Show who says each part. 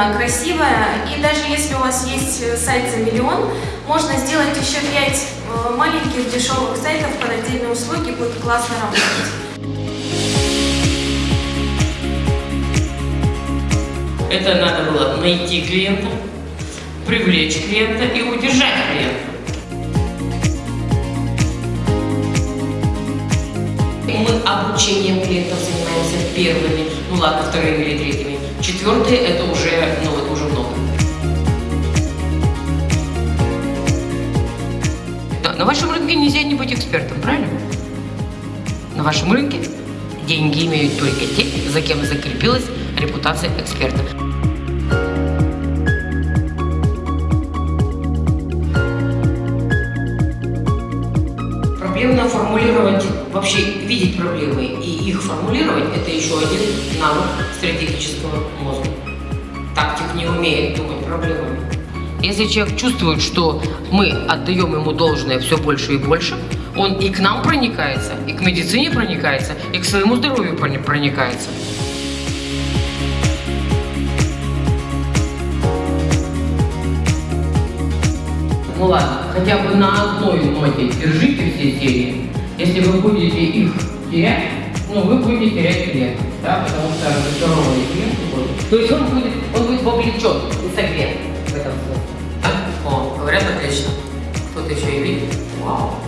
Speaker 1: довольно красивая. И даже если у вас есть э, сайт за миллион, можно сделать еще 5 маленьких дешевых сайтов под отдельные услуги, будет классно работать.
Speaker 2: Это надо было найти клиента, привлечь клиента и удержать клиента. Мы обучением клиентов занимаемся первыми, ну ладно, вторыми или третьими. Четвертые это уже на вашем рынке нельзя не быть экспертом, правильно? На вашем рынке деньги имеют только те, за кем закрепилась репутация эксперта. Проблемно формулировать, вообще видеть проблемы и их формулировать, это еще один навык стратегического мозга. Тактик не умеет думать проблемами. Если человек чувствует, что мы отдаем ему должное все больше и больше, он и к нам проникается, и к медицине проникается, и к своему здоровью проникается. Ну ладно, хотя бы на одной ноте держите все серии. Если вы будете их терять, ну вы будете терять клиентов, да, потому что разочарованный клиент будет. То есть он будет, он будет вовлечен и согрет English Turkish baby. Wow.